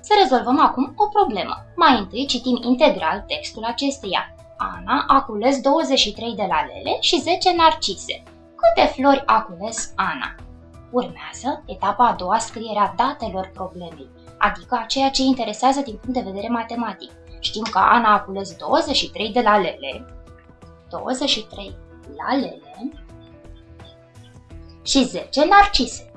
Să rezolvăm acum o problemă. Mai întâi citim integral textul acesteia. Ana a cules 23 de lalele și 10 narcise. Câte flori a cules Ana? Urmează etapa a doua, scrierea datelor problemei, adică a ceea ce interesează din punct de vedere matematic. Știm că Ana a cules 23 de lalele, 23 lalele și 10 narcise.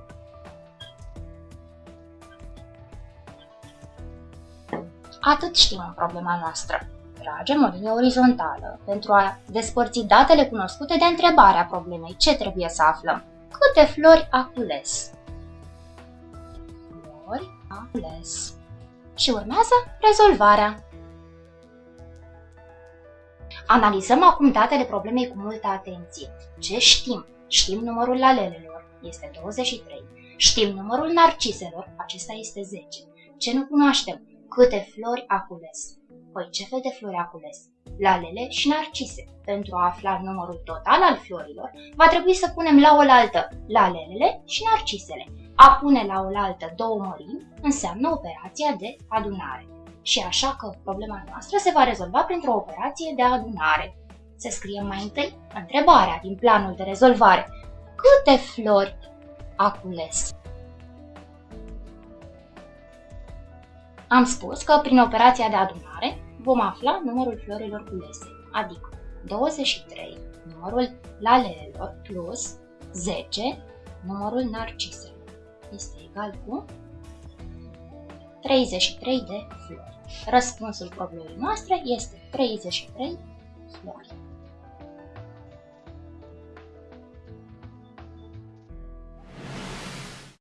Atât știm în problema noastră. Tragem o linie orizontală pentru a despărți datele cunoscute de întrebarea problemei. Ce trebuie să aflăm? Câte flori a cules? Flori a cules. Și urmează rezolvarea. Analizăm acum datele problemei cu multă atenție. Ce știm? Știm numărul lalelelor, este 23. Știm numărul narciselor, acesta este 10. Ce nu cunoaștem? Câte flori a cules? Păi ce fel de flori a cules? Lalele și narcise. Pentru a afla numărul total al florilor, va trebui să punem la oaltă lalelele și narcisele. A pune la oaltă două mărimi înseamnă operația de adunare. Și așa că problema noastră se va rezolva printr-o operație de adunare. Să scriem mai întâi întrebarea din planul de rezolvare. Câte flori a cules? Am spus că prin operația de adunare vom afla numărul florilor culese, adică 23, numărul lalelelor, plus 10, numărul narciselor. Este egal cu 33 de flori. Răspunsul problemei noastre este 33 flori.